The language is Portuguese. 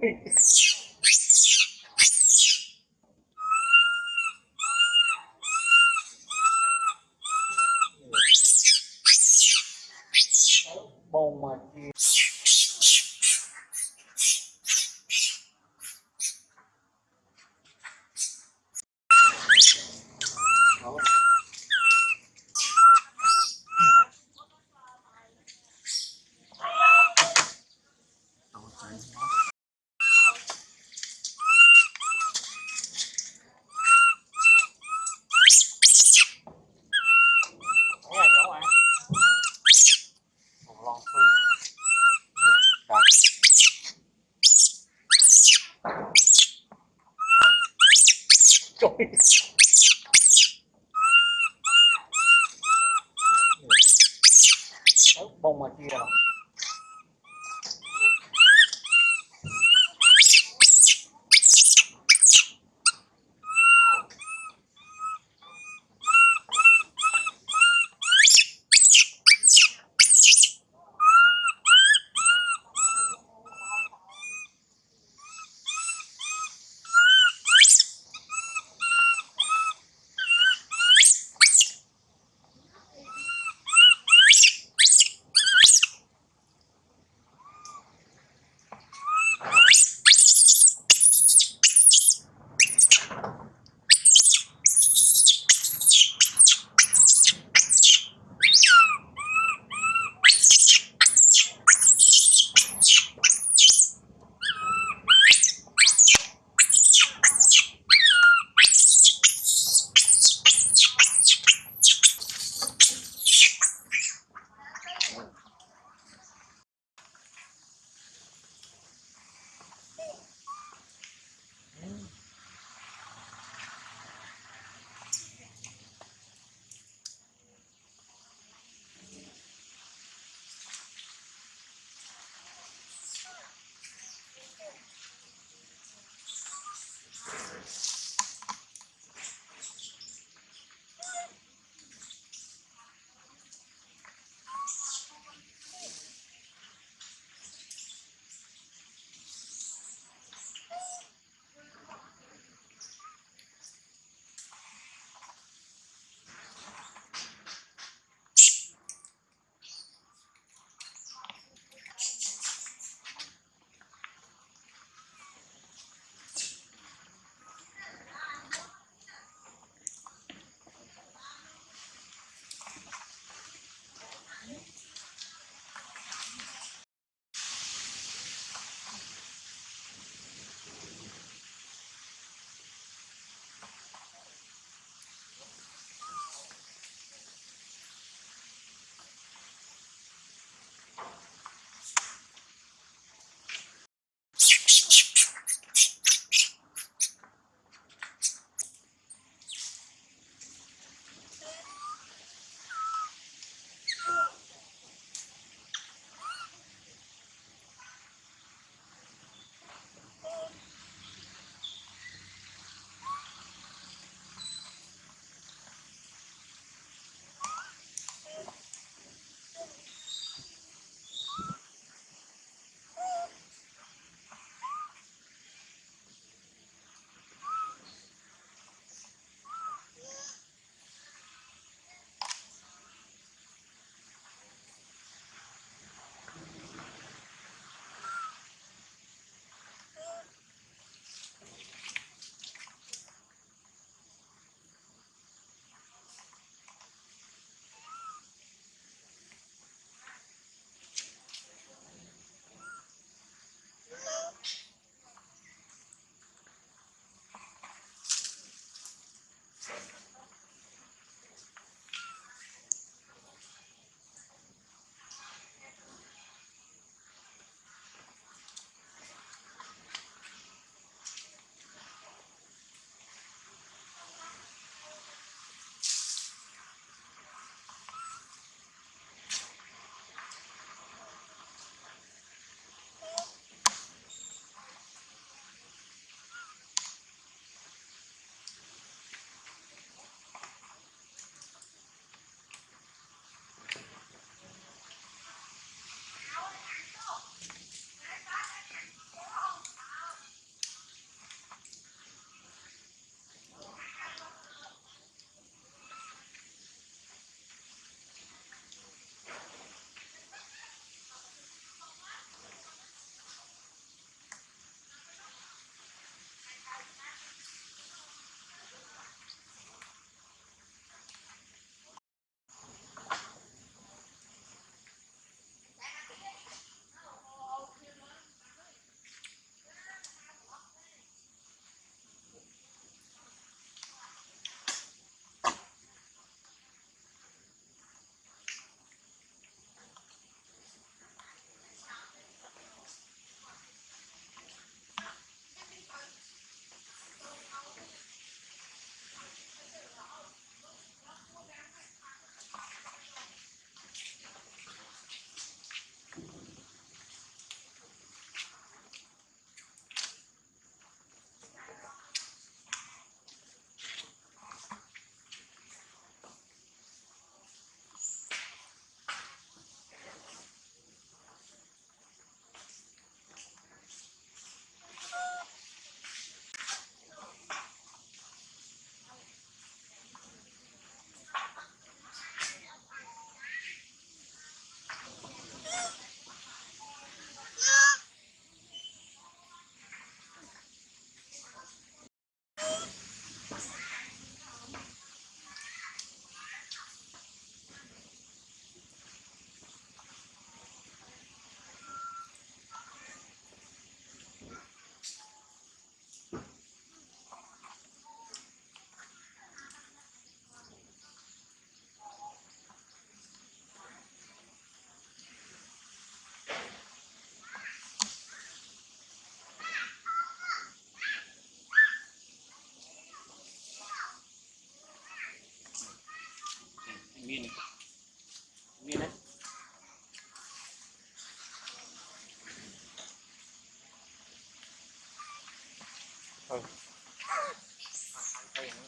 Thanks. Bông mà kia 嗯 thôi.